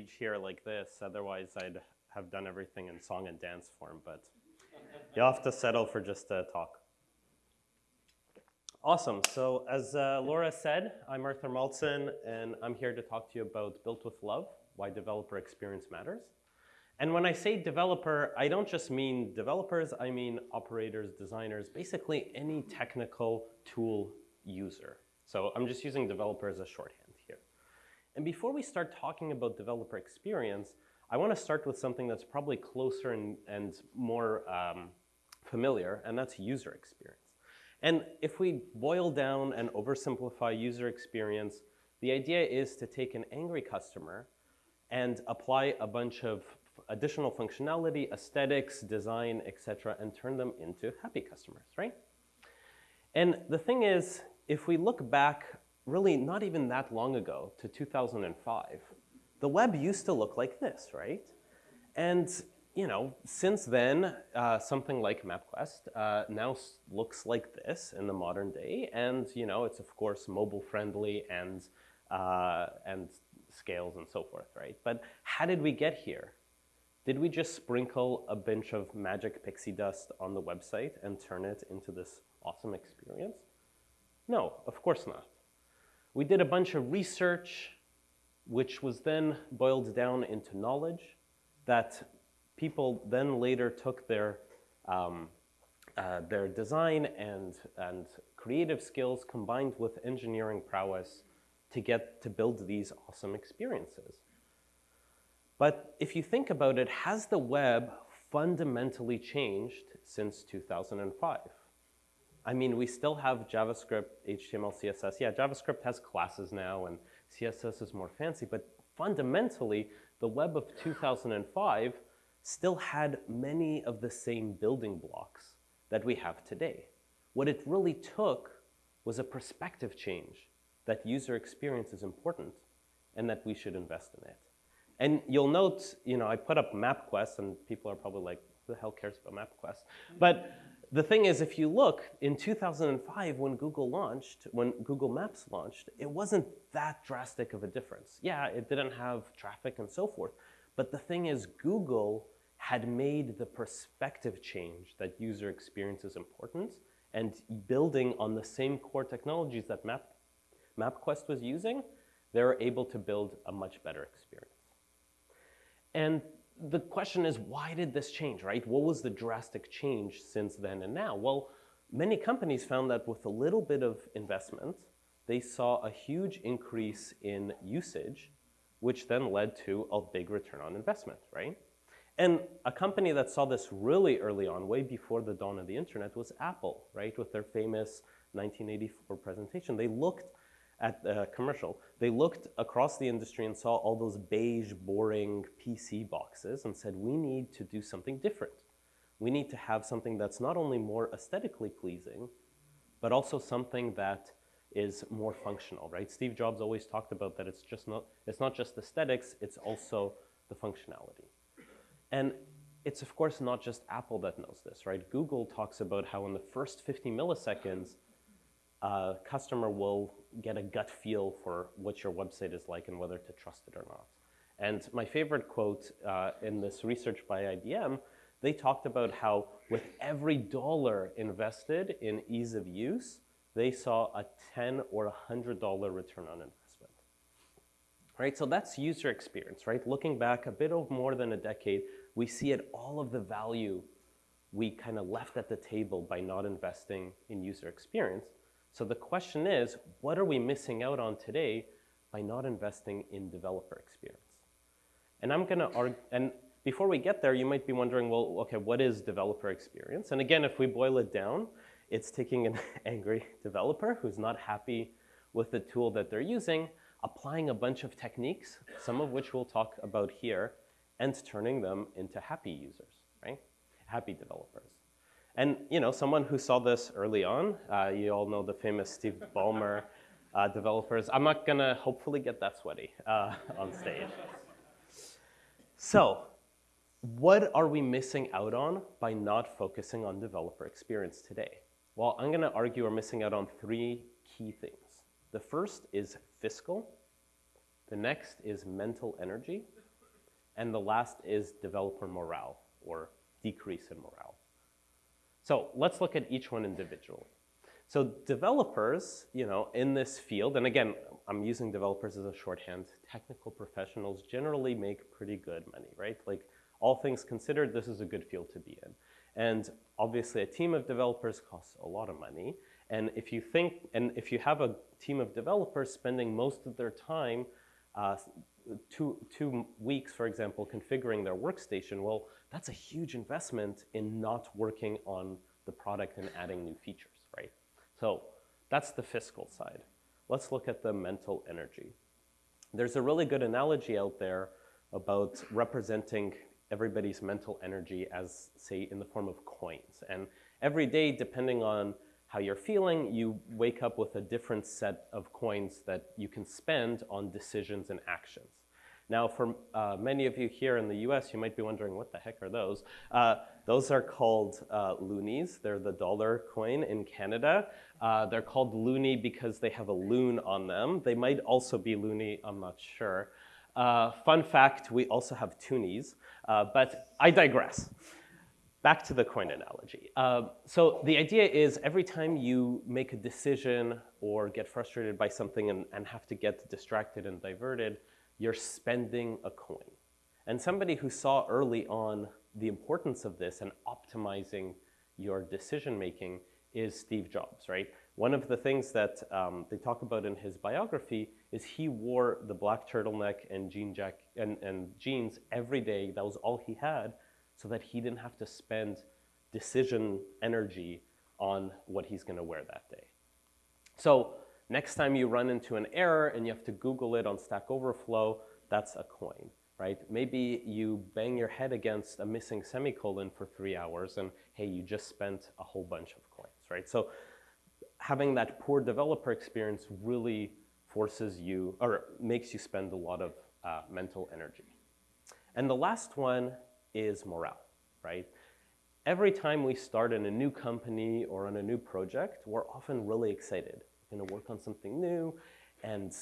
stage here like this. Otherwise, I'd have done everything in song and dance form, but you'll have to settle for just a talk. Awesome. So as uh, Laura said, I'm Arthur Maltson, and I'm here to talk to you about Built with Love, why developer experience matters. And when I say developer, I don't just mean developers, I mean operators, designers, basically any technical tool user. So I'm just using developer as a shorthand. And before we start talking about developer experience, I want to start with something that's probably closer and, and more um, familiar, and that's user experience. And if we boil down and oversimplify user experience, the idea is to take an angry customer and apply a bunch of additional functionality, aesthetics, design, etc., and turn them into happy customers, right? And the thing is, if we look back really not even that long ago to 2005, the web used to look like this, right? And you know, since then, uh, something like MapQuest uh, now looks like this in the modern day, and you know, it's of course mobile friendly and uh, and scales and so forth, right? But how did we get here? Did we just sprinkle a bunch of magic pixie dust on the website and turn it into this awesome experience? No, of course not. We did a bunch of research, which was then boiled down into knowledge that people then later took their, um, uh, their design and, and creative skills combined with engineering prowess to get to build these awesome experiences. But if you think about it, has the web fundamentally changed since 2005? I mean, we still have JavaScript, HTML, CSS. Yeah, JavaScript has classes now and CSS is more fancy, but fundamentally, the web of 2005 still had many of the same building blocks that we have today. What it really took was a perspective change that user experience is important and that we should invest in it. And you'll note, you know, I put up MapQuest and people are probably like, who the hell cares about MapQuest? But the thing is, if you look, in 2005 when Google launched, when Google Maps launched, it wasn't that drastic of a difference. Yeah, it didn't have traffic and so forth, but the thing is, Google had made the perspective change that user experience is important and building on the same core technologies that Map, MapQuest was using, they were able to build a much better experience. And the question is, why did this change, right? What was the drastic change since then and now? Well, many companies found that with a little bit of investment, they saw a huge increase in usage which then led to a big return on investment, right? And a company that saw this really early on, way before the dawn of the internet, was Apple, right? With their famous 1984 presentation. They looked at the commercial. They looked across the industry and saw all those beige, boring PC boxes and said, we need to do something different. We need to have something that's not only more aesthetically pleasing, but also something that is more functional, right? Steve Jobs always talked about that it's just not, it's not just aesthetics, it's also the functionality. And it's of course not just Apple that knows this, right? Google talks about how in the first 50 milliseconds, a customer will get a gut feel for what your website is like and whether to trust it or not. And my favorite quote uh, in this research by IBM, they talked about how with every dollar invested in ease of use, they saw a 10 or a $100 return on investment. Right, so that's user experience, right? Looking back a bit of more than a decade, we see it all of the value we kind of left at the table by not investing in user experience. So the question is, what are we missing out on today by not investing in developer experience? And I'm gonna argue, and before we get there, you might be wondering, well, okay, what is developer experience? And again, if we boil it down, it's taking an angry developer who's not happy with the tool that they're using, applying a bunch of techniques, some of which we'll talk about here, and turning them into happy users, right? Happy developers. And you know, someone who saw this early on, uh, you all know the famous Steve Ballmer uh, developers. I'm not gonna hopefully get that sweaty uh, on stage. So what are we missing out on by not focusing on developer experience today? Well, I'm going to argue we're missing out on three key things. The first is fiscal, the next is mental energy, and the last is developer morale or decrease in morale. So let's look at each one individually. So developers, you know, in this field, and again, I'm using developers as a shorthand, technical professionals generally make pretty good money, right? Like all things considered, this is a good field to be in. And obviously a team of developers costs a lot of money. And if you think, and if you have a team of developers spending most of their time, uh, two, two weeks, for example, configuring their workstation, well, that's a huge investment in not working on the product and adding new features, right? So that's the fiscal side. Let's look at the mental energy. There's a really good analogy out there about representing everybody's mental energy as, say, in the form of coins. And every day, depending on how you're feeling, you wake up with a different set of coins that you can spend on decisions and actions. Now, for uh, many of you here in the US, you might be wondering, what the heck are those? Uh, those are called uh, loonies. They're the dollar coin in Canada. Uh, they're called loonie because they have a loon on them. They might also be loony, I'm not sure. Uh, fun fact, we also have toonies, uh, but I digress. Back to the coin analogy. so the idea is every time you make a decision or get frustrated by something and, and have to get distracted and diverted, you're spending a coin. And somebody who saw early on the importance of this and optimizing your decision making is Steve Jobs, right? One of the things that um, they talk about in his biography is he wore the black turtleneck and, jean jack and, and jeans every day. That was all he had so that he didn't have to spend decision energy on what he's gonna wear that day. So Next time you run into an error and you have to Google it on Stack Overflow, that's a coin, right? Maybe you bang your head against a missing semicolon for three hours and hey, you just spent a whole bunch of coins, right? So having that poor developer experience really forces you or makes you spend a lot of uh, mental energy. And the last one is morale, right? Every time we start in a new company or on a new project, we're often really excited going to work on something new and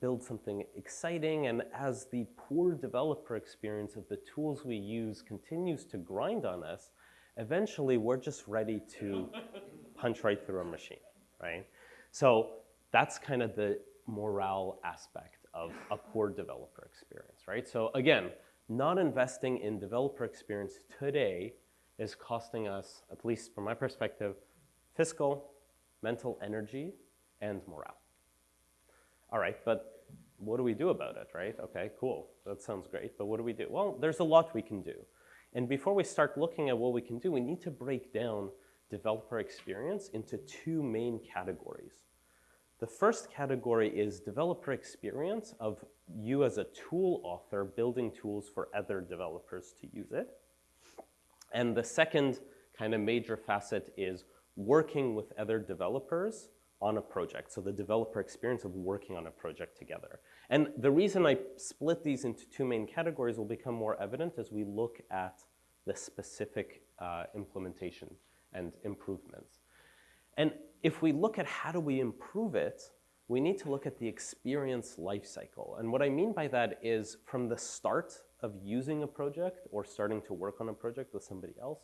build something exciting. And as the poor developer experience of the tools we use continues to grind on us, eventually we're just ready to punch right through a machine, right? So that's kind of the morale aspect of a poor developer experience, right? So again, not investing in developer experience today is costing us, at least from my perspective, fiscal, mental energy, and morale. All right, but what do we do about it, right? Okay, cool, that sounds great, but what do we do? Well, there's a lot we can do. And before we start looking at what we can do, we need to break down developer experience into two main categories. The first category is developer experience of you as a tool author building tools for other developers to use it. And the second kind of major facet is working with other developers on a project, so the developer experience of working on a project together. And the reason I split these into two main categories will become more evident as we look at the specific uh, implementation and improvements. And if we look at how do we improve it, we need to look at the experience lifecycle. And what I mean by that is from the start of using a project or starting to work on a project with somebody else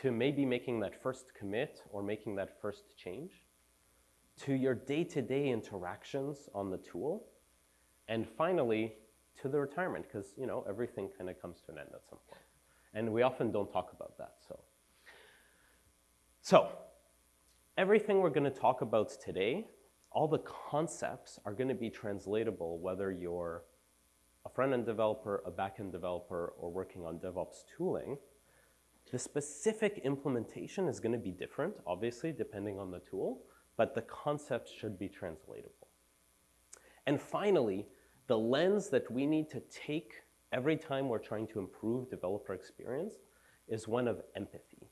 to maybe making that first commit or making that first change to your day-to-day -day interactions on the tool, and finally, to the retirement, because you know everything kind of comes to an end at some point. And we often don't talk about that, so. So, everything we're gonna talk about today, all the concepts are gonna be translatable whether you're a front-end developer, a back-end developer, or working on DevOps tooling. The specific implementation is gonna be different, obviously, depending on the tool, but the concepts should be translatable. And finally, the lens that we need to take every time we're trying to improve developer experience is one of empathy.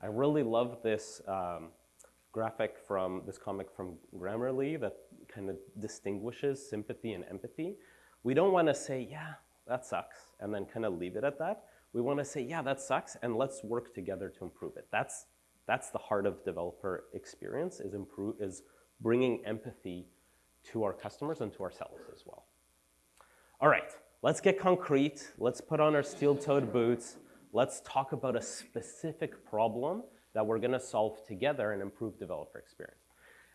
I really love this um, graphic from this comic from Grammarly that kind of distinguishes sympathy and empathy. We don't want to say, yeah, that sucks, and then kind of leave it at that. We want to say, yeah, that sucks, and let's work together to improve it. That's that's the heart of developer experience, is, improve, is bringing empathy to our customers and to ourselves as well. All right, let's get concrete. Let's put on our steel-toed boots. Let's talk about a specific problem that we're gonna solve together and improve developer experience.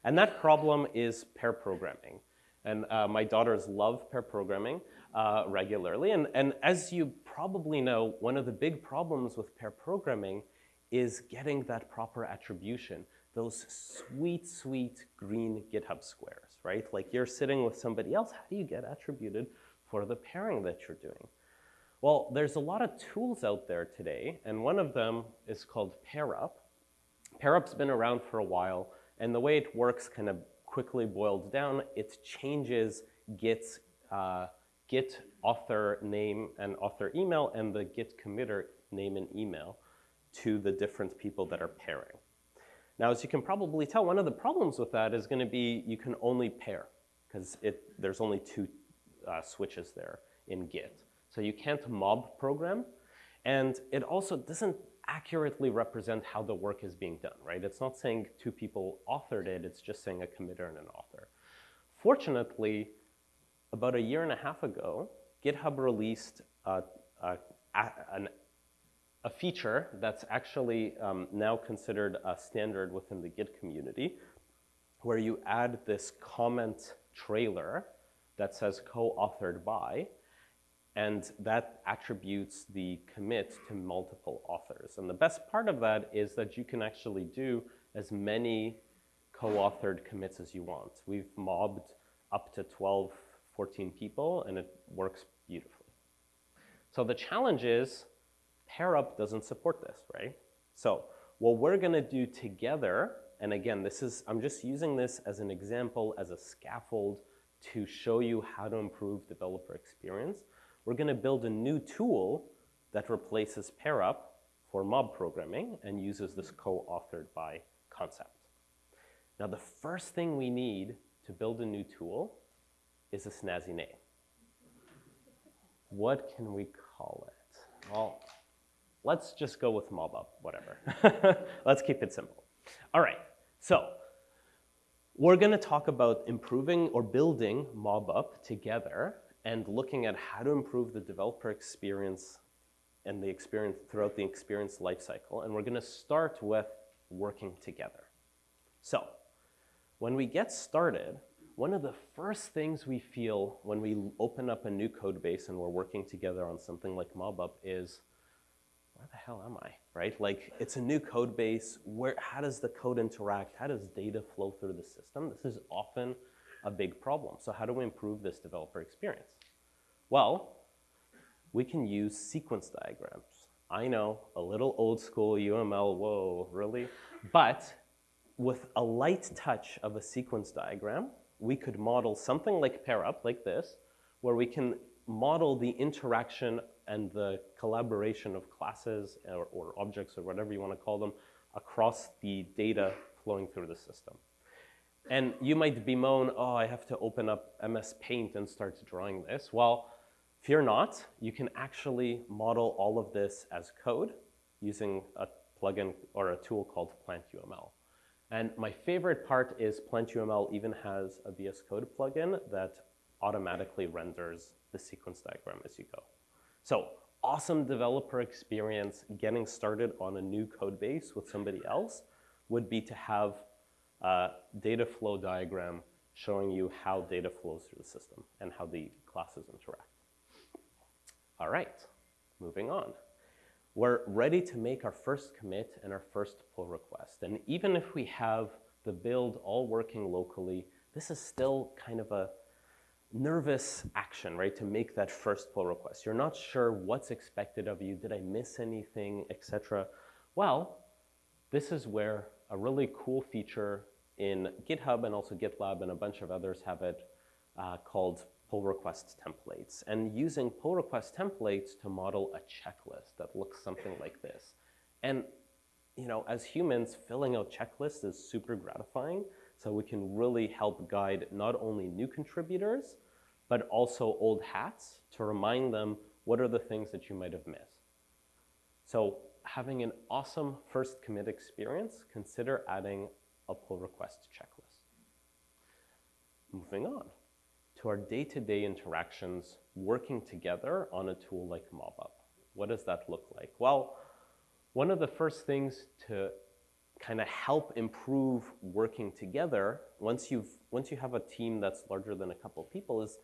And that problem is pair programming. And uh, my daughters love pair programming uh, regularly. And, and as you probably know, one of the big problems with pair programming is getting that proper attribution, those sweet, sweet green GitHub squares, right? Like you're sitting with somebody else, how do you get attributed for the pairing that you're doing? Well, there's a lot of tools out there today, and one of them is called PairUp. PairUp's been around for a while, and the way it works kind of quickly boils down, it changes Git's uh, Git author name and author email and the Git committer name and email to the different people that are pairing. Now, as you can probably tell, one of the problems with that is gonna be you can only pair because there's only two uh, switches there in Git. So you can't mob program. And it also doesn't accurately represent how the work is being done, right? It's not saying two people authored it, it's just saying a committer and an author. Fortunately, about a year and a half ago, GitHub released a, a, an, a feature that's actually um, now considered a standard within the Git community, where you add this commit trailer that says co-authored by, and that attributes the commit to multiple authors. And the best part of that is that you can actually do as many co-authored commits as you want. We've mobbed up to 12 14 people, and it works beautifully. So the challenge is PairUp doesn't support this, right? So what we're gonna do together, and again, this is, I'm just using this as an example, as a scaffold to show you how to improve developer experience. We're gonna build a new tool that replaces PairUp for mob programming and uses this co-authored by concept. Now the first thing we need to build a new tool is a snazzy name. What can we call it? Well, let's just go with MobUp, whatever. let's keep it simple. All right, so we're gonna talk about improving or building MobUp together and looking at how to improve the developer experience and the experience throughout the experience lifecycle. And we're gonna start with working together. So when we get started, one of the first things we feel when we open up a new code base and we're working together on something like MobUp is, where the hell am I, right? Like, it's a new code base. Where, how does the code interact? How does data flow through the system? This is often a big problem. So how do we improve this developer experience? Well, we can use sequence diagrams. I know, a little old school UML, whoa, really? But with a light touch of a sequence diagram, we could model something like PairUp, like this, where we can model the interaction and the collaboration of classes or, or objects or whatever you want to call them across the data flowing through the system. And you might bemoan, oh, I have to open up MS Paint and start drawing this. Well, fear not, you can actually model all of this as code using a plugin or a tool called PlantUML. And my favorite part is PlantUML even has a VS Code plugin that automatically renders the sequence diagram as you go. So awesome developer experience getting started on a new code base with somebody else would be to have a data flow diagram showing you how data flows through the system and how the classes interact. All right, moving on we're ready to make our first commit and our first pull request. And even if we have the build all working locally, this is still kind of a nervous action, right, to make that first pull request. You're not sure what's expected of you. Did I miss anything, etc. Well, this is where a really cool feature in GitHub and also GitLab and a bunch of others have it uh, called pull request templates and using pull request templates to model a checklist that looks something like this. And you know, as humans, filling out checklists is super gratifying. So we can really help guide not only new contributors, but also old hats to remind them what are the things that you might have missed. So having an awesome first commit experience, consider adding a pull request checklist. Moving on to our day-to-day interactions working together on a tool like MobUp. What does that look like? Well, one of the first things to kind of help improve working together once you've once you have a team that's larger than a couple of people is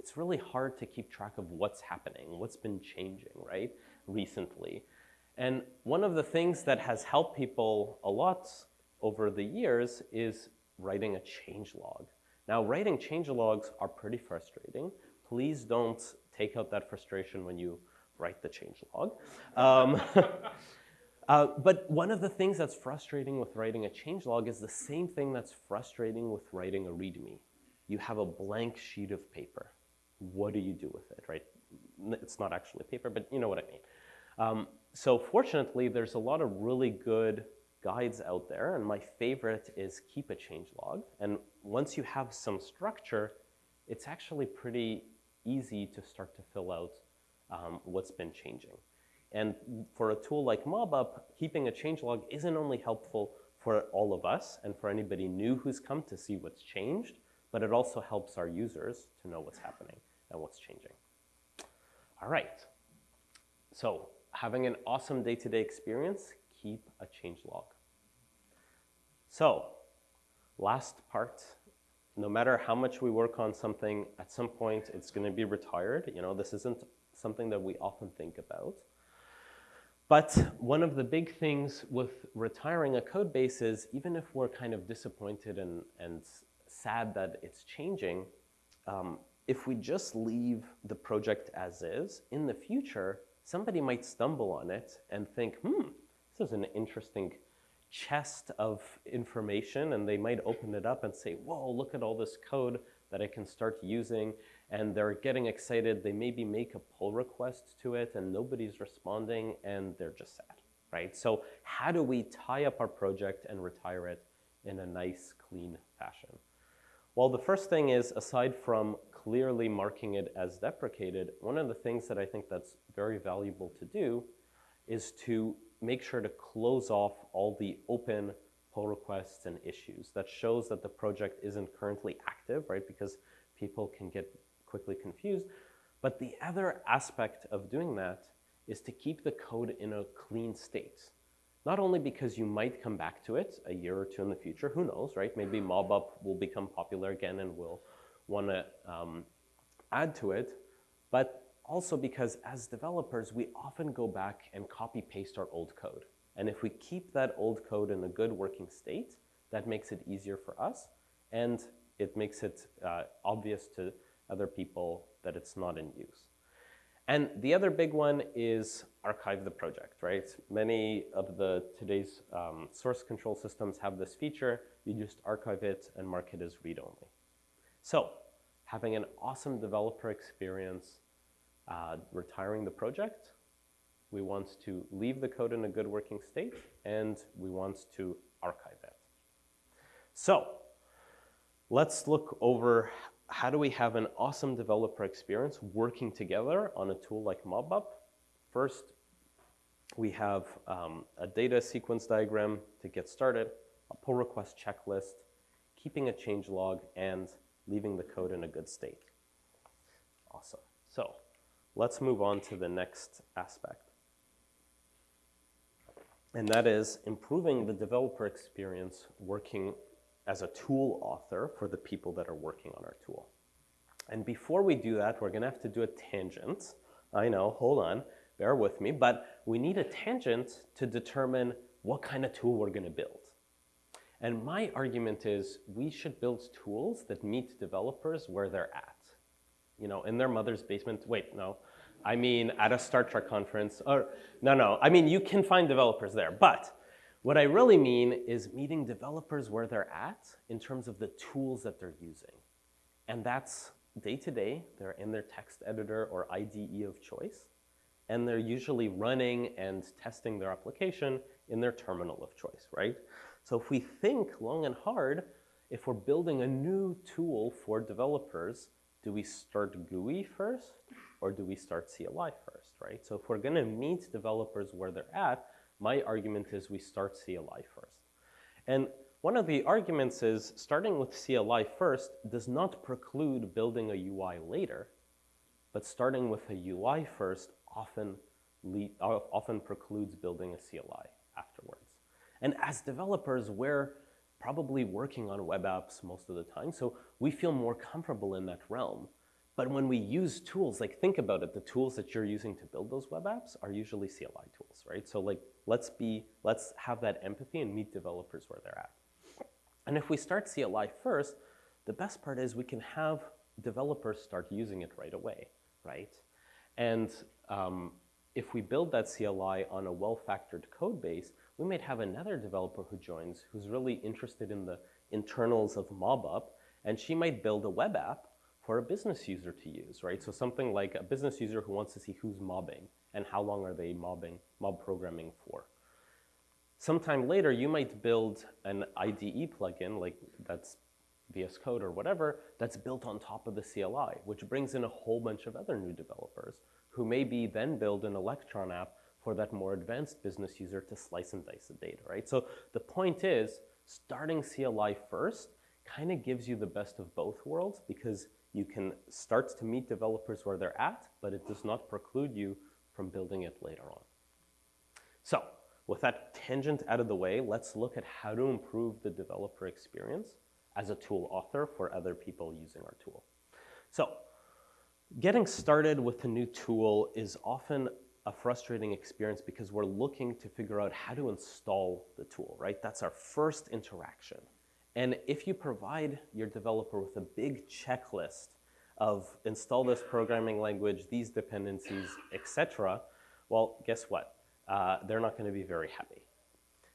it's really hard to keep track of what's happening, what's been changing, right, recently. And one of the things that has helped people a lot over the years is writing a change log. Now, writing change logs are pretty frustrating. Please don't take out that frustration when you write the change log. Um, uh, but one of the things that's frustrating with writing a change log is the same thing that's frustrating with writing a README. You have a blank sheet of paper. What do you do with it, right? It's not actually paper, but you know what I mean. Um, so fortunately, there's a lot of really good guides out there, and my favorite is keep a change log. And once you have some structure, it's actually pretty easy to start to fill out um, what's been changing. And for a tool like MobUp, keeping a change log isn't only helpful for all of us and for anybody new who's come to see what's changed, but it also helps our users to know what's happening and what's changing. All right, so having an awesome day-to-day -day experience, keep a change log. So, last part, no matter how much we work on something, at some point it's gonna be retired. You know, this isn't something that we often think about. But one of the big things with retiring a code base is even if we're kind of disappointed and, and sad that it's changing, um, if we just leave the project as is, in the future, somebody might stumble on it and think, hmm, this is an interesting chest of information and they might open it up and say, whoa, look at all this code that I can start using. And they're getting excited. They maybe make a pull request to it and nobody's responding and they're just sad, right? So how do we tie up our project and retire it in a nice, clean fashion? Well, the first thing is, aside from clearly marking it as deprecated, one of the things that I think that's very valuable to do is to make sure to close off all the open pull requests and issues. That shows that the project isn't currently active, right? Because people can get quickly confused. But the other aspect of doing that is to keep the code in a clean state. Not only because you might come back to it a year or two in the future, who knows, right? Maybe MobUp will become popular again and we'll want to um, add to it, but also because as developers, we often go back and copy paste our old code. And if we keep that old code in a good working state, that makes it easier for us and it makes it uh, obvious to other people that it's not in use. And the other big one is archive the project, right? Many of the today's um, source control systems have this feature. You just archive it and mark it as read-only. So having an awesome developer experience uh, retiring the project. We want to leave the code in a good working state, and we want to archive it. So let's look over how do we have an awesome developer experience working together on a tool like MobUp. First, we have um, a data sequence diagram to get started, a pull request checklist, keeping a change log, and leaving the code in a good state. Awesome. So Let's move on to the next aspect. And that is improving the developer experience working as a tool author for the people that are working on our tool. And before we do that, we're gonna have to do a tangent. I know, hold on, bear with me, but we need a tangent to determine what kind of tool we're gonna build. And my argument is we should build tools that meet developers where they're at you know, in their mother's basement. Wait, no. I mean, at a Star Trek conference, or no, no. I mean, you can find developers there, but what I really mean is meeting developers where they're at in terms of the tools that they're using. And that's day to day, they're in their text editor or IDE of choice, and they're usually running and testing their application in their terminal of choice, right? So if we think long and hard, if we're building a new tool for developers, do we start GUI first or do we start CLI first, right? So if we're gonna meet developers where they're at, my argument is we start CLI first. And one of the arguments is starting with CLI first does not preclude building a UI later, but starting with a UI first often, lead, often precludes building a CLI afterwards. And as developers, we're probably working on web apps most of the time, so we feel more comfortable in that realm. But when we use tools, like think about it, the tools that you're using to build those web apps are usually CLI tools, right? So like, let's be, let's have that empathy and meet developers where they're at. And if we start CLI first, the best part is we can have developers start using it right away, right? And um, if we build that CLI on a well-factored code base, we might have another developer who joins who's really interested in the internals of MobUp, and she might build a web app for a business user to use, right? So something like a business user who wants to see who's mobbing and how long are they mobbing, mob programming for. Sometime later, you might build an IDE plugin, like that's VS Code or whatever, that's built on top of the CLI, which brings in a whole bunch of other new developers who maybe then build an Electron app for that more advanced business user to slice and dice the data, right? So the point is, starting CLI first kind of gives you the best of both worlds because you can start to meet developers where they're at, but it does not preclude you from building it later on. So with that tangent out of the way, let's look at how to improve the developer experience as a tool author for other people using our tool. So getting started with a new tool is often a frustrating experience because we're looking to figure out how to install the tool, right? That's our first interaction. And if you provide your developer with a big checklist of install this programming language, these dependencies, etc., well, guess what? uh, they're not going to be very happy.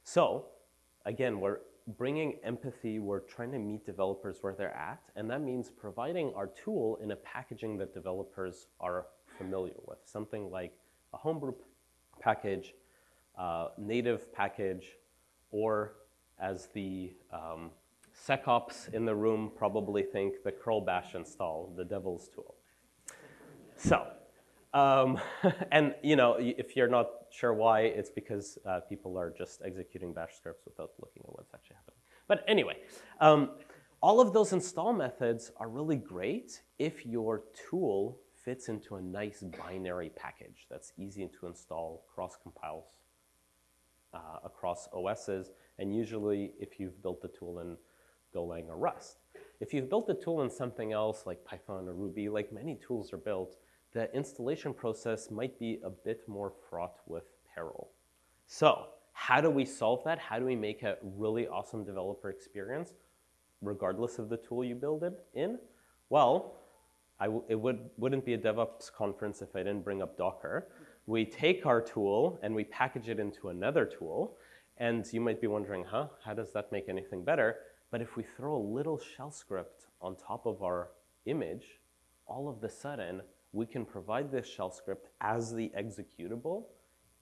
So again, we're bringing empathy, we're trying to meet developers where they're at, and that means providing our tool in a packaging that developers are familiar with, something like a homebrew package, uh, native package, or as the um, SecOps in the room probably think the curl bash install, the devil's tool. So um, and you know, if you're not sure why, it's because uh, people are just executing bash scripts without looking at what's actually happening. But anyway, um, all of those install methods are really great if your tool fits into a nice binary package that's easy to install, cross-compiles uh, across OSs, and usually if you've built the tool in Golang or Rust. If you've built the tool in something else like Python or Ruby, like many tools are built, the installation process might be a bit more fraught with peril. So how do we solve that? How do we make a really awesome developer experience regardless of the tool you build it in? Well, it would, wouldn't be a DevOps conference if I didn't bring up Docker. We take our tool and we package it into another tool. And you might be wondering, huh, how does that make anything better? But if we throw a little shell script on top of our image, all of the sudden, we can provide this shell script as the executable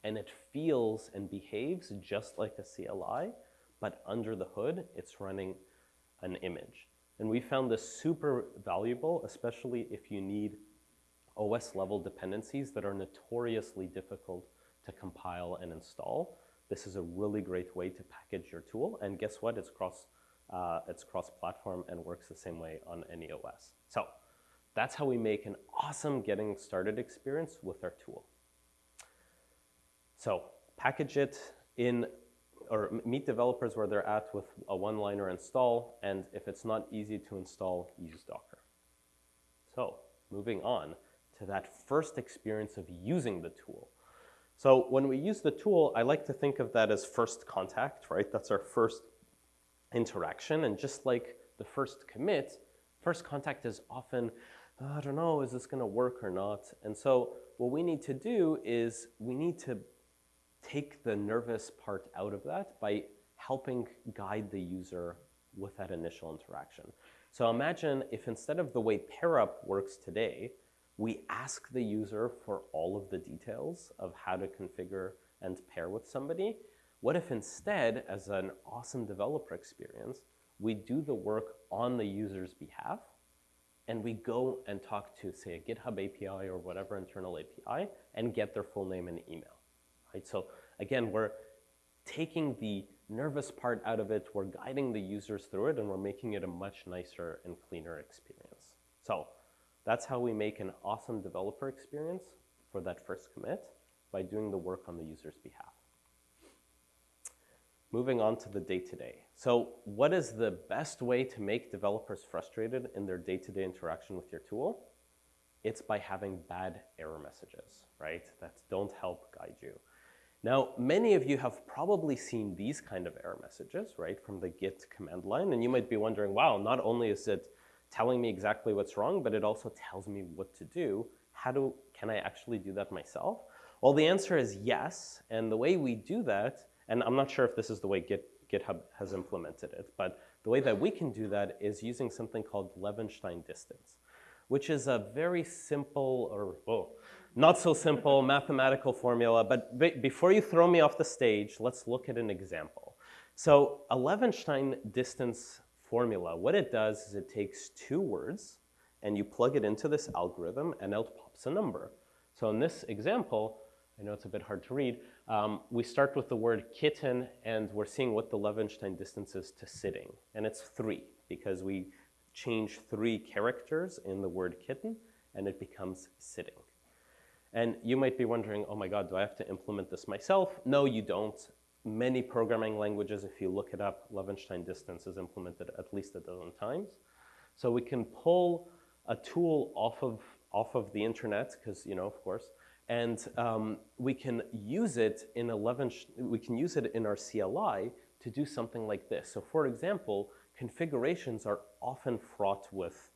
and it feels and behaves just like a CLI, but under the hood, it's running an image. And we found this super valuable, especially if you need OS level dependencies that are notoriously difficult to compile and install. This is a really great way to package your tool. And guess what? It's cross, uh, it's cross-platform and works the same way on any OS. So that's how we make an awesome getting started experience with our tool. So package it in, or meet developers where they're at with a one-liner install, and if it's not easy to install, use Docker. So moving on to that first experience of using the tool. So when we use the tool, I like to think of that as first contact, right? That's our first interaction, and just like the first commit, first contact is often I don't know, is this gonna work or not? And so what we need to do is we need to take the nervous part out of that by helping guide the user with that initial interaction. So imagine if instead of the way PairUp works today, we ask the user for all of the details of how to configure and pair with somebody. What if instead, as an awesome developer experience, we do the work on the user's behalf and we go and talk to, say, a GitHub API or whatever internal API and get their full name and email, right? So again, we're taking the nervous part out of it. We're guiding the users through it and we're making it a much nicer and cleaner experience. So that's how we make an awesome developer experience for that first commit by doing the work on the user's behalf. Moving on to the day-to-day. So what is the best way to make developers frustrated in their day-to-day interaction with your tool? It's by having bad error messages, right? That don't help guide you. Now, many of you have probably seen these kind of error messages, right, from the Git command line, and you might be wondering, wow, not only is it telling me exactly what's wrong, but it also tells me what to do. How do, can I actually do that myself? Well, the answer is yes, and the way we do that and I'm not sure if this is the way Git, GitHub has implemented it, but the way that we can do that is using something called Levenshtein distance, which is a very simple, or oh, not so simple mathematical formula, but before you throw me off the stage, let's look at an example. So a Levenshtein distance formula, what it does is it takes two words and you plug it into this algorithm and out pops a number. So in this example, I know it's a bit hard to read, um, we start with the word kitten and we're seeing what the Levenshtein distance is to sitting. And it's three because we change three characters in the word kitten and it becomes sitting. And you might be wondering, oh my God, do I have to implement this myself? No, you don't. Many programming languages, if you look it up, Levenshtein distance is implemented at least a dozen times. So we can pull a tool off of, off of the internet, because, you know, of course, and um, we can use it in 11, we can use it in our CLI to do something like this. So for example, configurations are often fraught with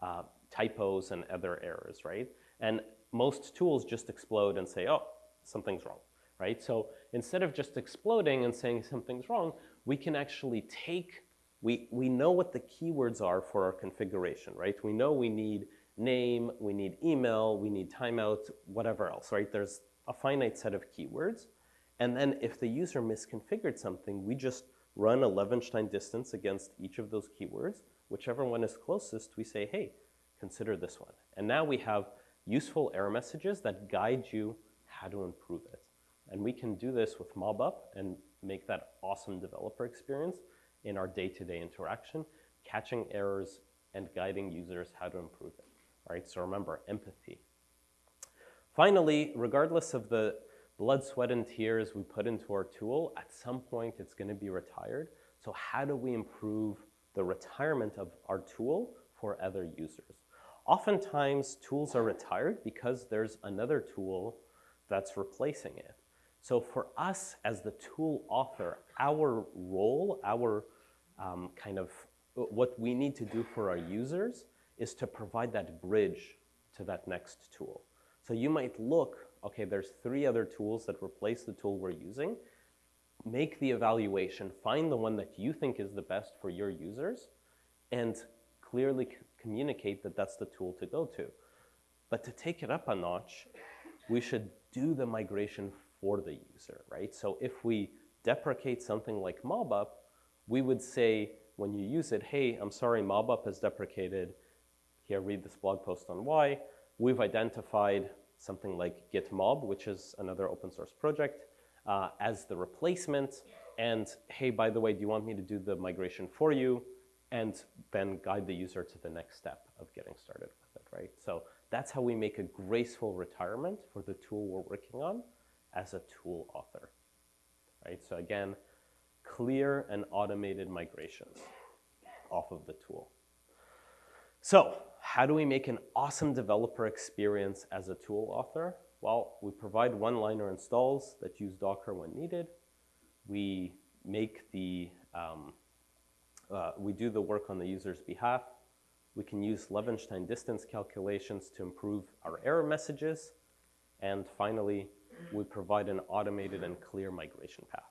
uh, typos and other errors, right? And most tools just explode and say, oh, something's wrong, right? So instead of just exploding and saying something's wrong, we can actually take, we, we know what the keywords are for our configuration, right? We know we need name, we need email, we need timeout, whatever else, right? There's a finite set of keywords. And then if the user misconfigured something, we just run a Levenshtein distance against each of those keywords. Whichever one is closest, we say, hey, consider this one. And now we have useful error messages that guide you how to improve it. And we can do this with MobUp and make that awesome developer experience in our day-to-day -day interaction, catching errors and guiding users how to improve it right? So remember, empathy. Finally, regardless of the blood, sweat, and tears we put into our tool, at some point it's gonna be retired. So how do we improve the retirement of our tool for other users? Oftentimes, tools are retired because there's another tool that's replacing it. So for us as the tool author, our role, our um, kind of what we need to do for our users is to provide that bridge to that next tool. So you might look, okay, there's three other tools that replace the tool we're using. Make the evaluation, find the one that you think is the best for your users, and clearly communicate that that's the tool to go to. But to take it up a notch, we should do the migration for the user, right? So if we deprecate something like MobUp, we would say when you use it, hey, I'm sorry, MobUp is deprecated here read this blog post on why. We've identified something like GitMob, which is another open source project, uh, as the replacement. And hey, by the way, do you want me to do the migration for you? And then guide the user to the next step of getting started with it, right? So that's how we make a graceful retirement for the tool we're working on as a tool author, right? So again, clear and automated migrations off of the tool. So how do we make an awesome developer experience as a tool author? Well, we provide one-liner installs that use Docker when needed. We make the, um, uh, we do the work on the user's behalf. We can use Levenshtein distance calculations to improve our error messages. And finally, we provide an automated and clear migration path.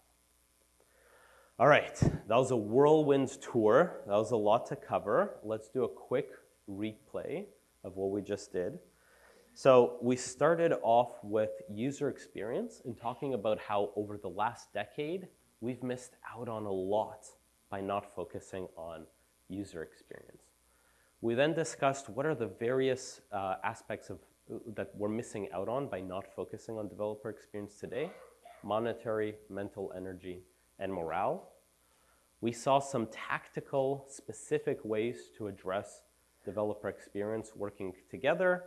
All right, that was a whirlwind tour. That was a lot to cover. Let's do a quick replay of what we just did. So we started off with user experience and talking about how over the last decade, we've missed out on a lot by not focusing on user experience. We then discussed what are the various uh, aspects of, uh, that we're missing out on by not focusing on developer experience today, monetary, mental energy, and morale. We saw some tactical, specific ways to address developer experience working together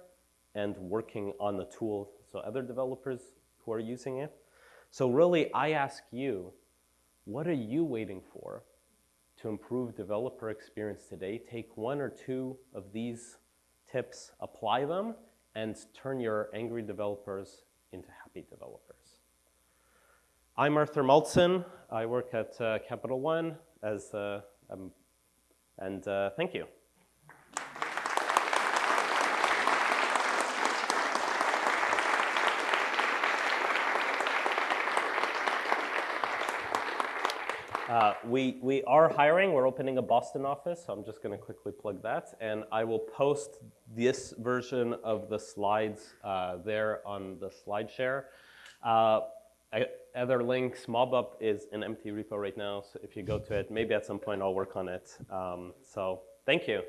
and working on the tool, so other developers who are using it. So really, I ask you, what are you waiting for to improve developer experience today? Take one or two of these tips, apply them, and turn your angry developers into happy developers. I'm Arthur Maltzin. I work at uh, Capital One as, uh, um, and uh, thank you. Uh, we, we are hiring. We're opening a Boston office, so I'm just going to quickly plug that. And I will post this version of the slides uh, there on the SlideShare. Uh, I, other links, MobUp is an empty repo right now, so if you go to it, maybe at some point I'll work on it. Um, so thank you.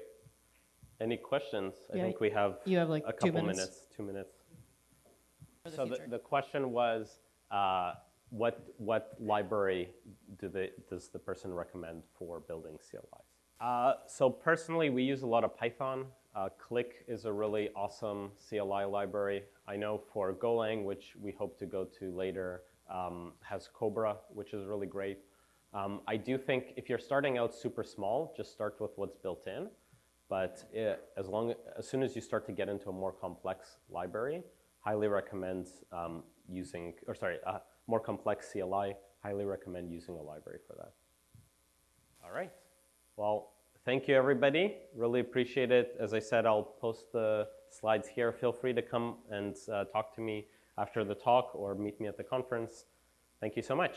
Any questions? Yeah, I think we have, you have like a two couple minutes. minutes, two minutes. The So the, the question was, uh, what, what library do they, does the person recommend for building CLIs? Uh, so personally, we use a lot of Python. Uh, Click is a really awesome CLI library. I know for Golang, which we hope to go to later, um, has Cobra, which is really great. Um, I do think if you're starting out super small, just start with what's built in. But it, as long as soon as you start to get into a more complex library, highly recommend um, using, or sorry, a more complex CLI. Highly recommend using a library for that. All right. Well, thank you everybody. Really appreciate it. As I said, I'll post the slides here. Feel free to come and uh, talk to me after the talk or meet me at the conference. Thank you so much.